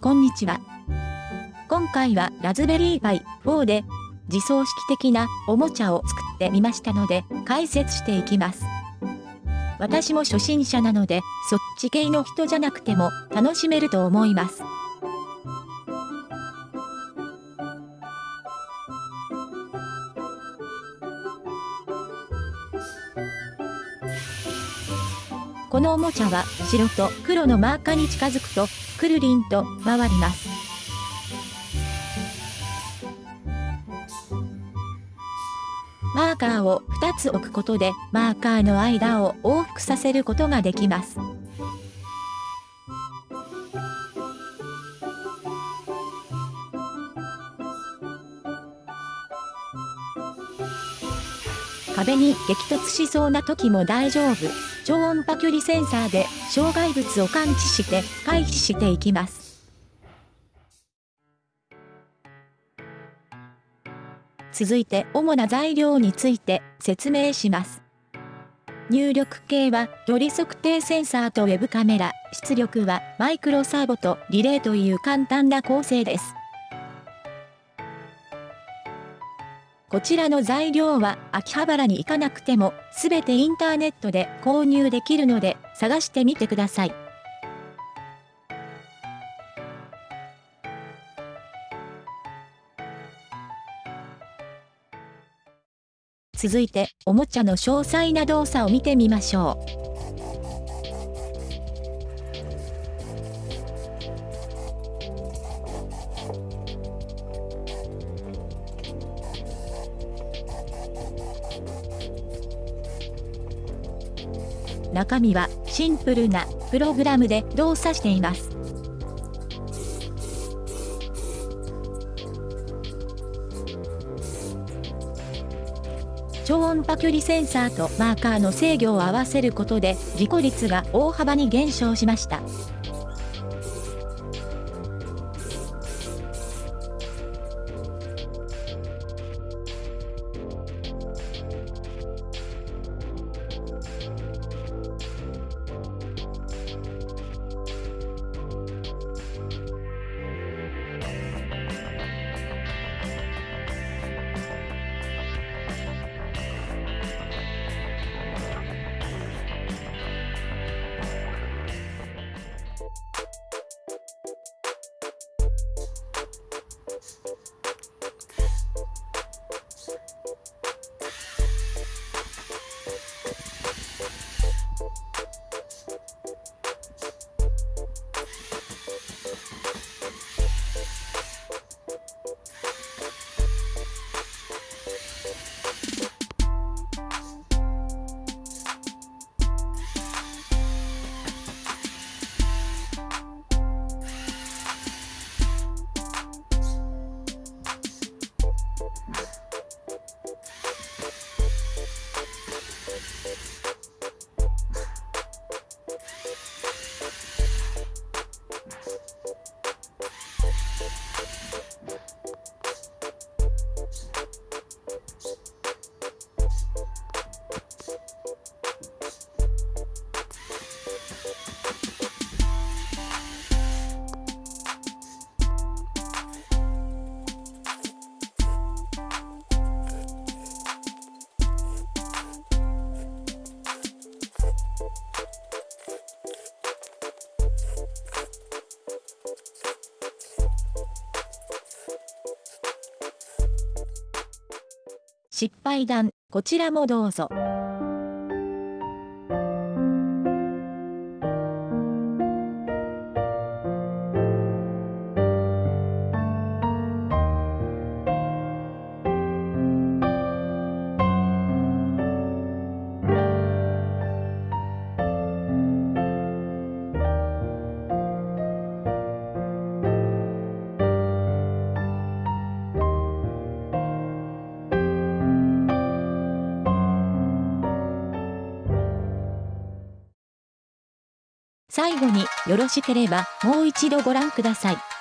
こんにちは。今回はラズベリーパイ4で自走式的なおもちゃを作ってみましたので解説していきます。私も初心者なのでそっち系の人じゃなくても楽しめると思います。このおもちゃは白と黒のマーカーに近づくとくるりんと回ります。マーカーを2つ置くことでマーカーの間を往復させることができます。壁に激突しそうな時も大丈夫。超音波距離センサーで障害物を感知して回避していきます。続いて主な材料について説明します。入力系は距離測定センサーとウェブカメラ、出力はマイクロサーボとリレーという簡単な構成です。こちらの材料は秋葉原に行かなくてもすべてインターネットで購入できるので探してみてください。続いて、おもちゃの詳細な動作を見てみましょう。中身はシンプルなプログラムで動作しています。超音波距離センサーとマーカーの制御を合わせることで事故率が大幅に減少しました。失敗談、こちらもどうぞ。最後によろしければもう一度ご覧ください。